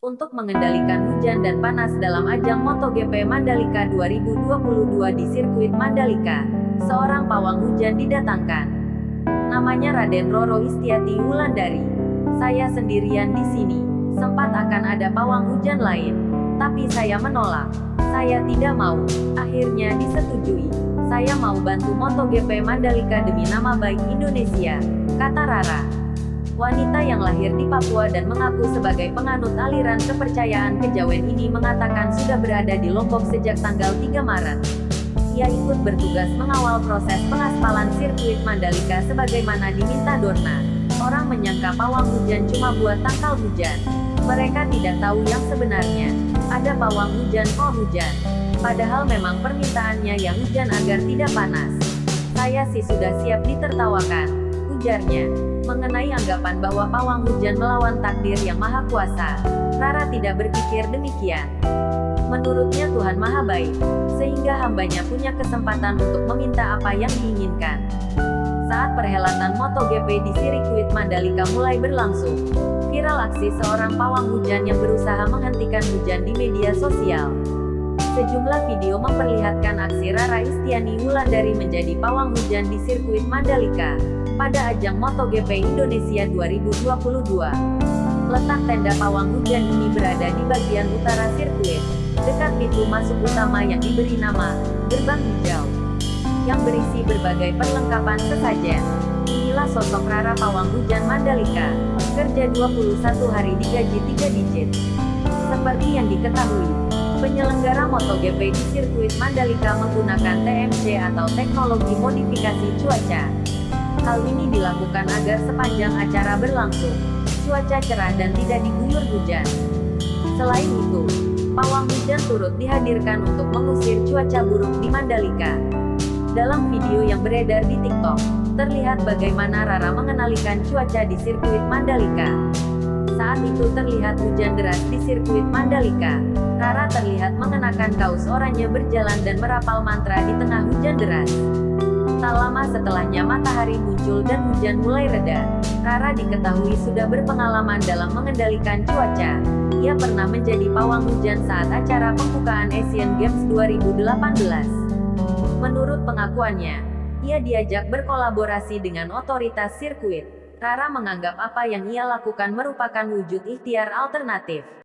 Untuk mengendalikan hujan dan panas dalam ajang MotoGP Mandalika 2022 di sirkuit Mandalika, seorang pawang hujan didatangkan. Namanya Raden Roro Istiati Wulandari. Saya sendirian di sini. Sempat akan ada pawang hujan lain, tapi saya menolak. Saya tidak mau. Akhirnya disetujui. Saya mau bantu MotoGP Mandalika demi nama baik Indonesia, kata Rara wanita yang lahir di Papua dan mengaku sebagai penganut aliran kepercayaan kejawen ini mengatakan sudah berada di Lombok sejak tanggal 3 Maret. Ia ikut bertugas mengawal proses pengaspalan sirkuit Mandalika sebagaimana diminta Dorna. Orang menyangka pawang hujan cuma buat tangkal hujan. Mereka tidak tahu yang sebenarnya. Ada pawang hujan kok hujan. Padahal memang permintaannya yang hujan agar tidak panas. Saya sih sudah siap ditertawakan. Ujarnya mengenai anggapan bahwa pawang hujan melawan takdir yang maha kuasa. Rara tidak berpikir demikian. Menurutnya Tuhan maha baik, sehingga hambanya punya kesempatan untuk meminta apa yang diinginkan. Saat perhelatan MotoGP di sirkuit Mandalika mulai berlangsung, viral aksi seorang pawang hujan yang berusaha menghentikan hujan di media sosial. Sejumlah video memperlihatkan aksi Rara Istiani Wulandari menjadi pawang hujan di sirkuit Mandalika pada ajang MotoGP Indonesia 2022. Letak tenda pawang hujan ini berada di bagian utara sirkuit, dekat pintu masuk utama yang diberi nama Gerbang Hijau, yang berisi berbagai perlengkapan sesajen. Inilah sosok Rara Pawang Hujan Mandalika, kerja 21 hari digaji 3 digit. Seperti yang diketahui, penyelenggara MotoGP di sirkuit Mandalika menggunakan TMC atau teknologi modifikasi cuaca. Hal ini dilakukan agar sepanjang acara berlangsung, cuaca cerah dan tidak diguyur hujan. Selain itu, pawang hujan turut dihadirkan untuk mengusir cuaca buruk di Mandalika. Dalam video yang beredar di TikTok, terlihat bagaimana Rara mengenalikan cuaca di sirkuit Mandalika. Saat itu terlihat hujan deras di sirkuit Mandalika. Rara terlihat mengenakan kaos oranye berjalan dan merapal mantra di tengah hujan deras. Tak lama setelahnya matahari muncul dan hujan mulai reda. Rara diketahui sudah berpengalaman dalam mengendalikan cuaca. Ia pernah menjadi pawang hujan saat acara pembukaan Asian Games 2018. Menurut pengakuannya, ia diajak berkolaborasi dengan otoritas sirkuit. Rara menganggap apa yang ia lakukan merupakan wujud ikhtiar alternatif.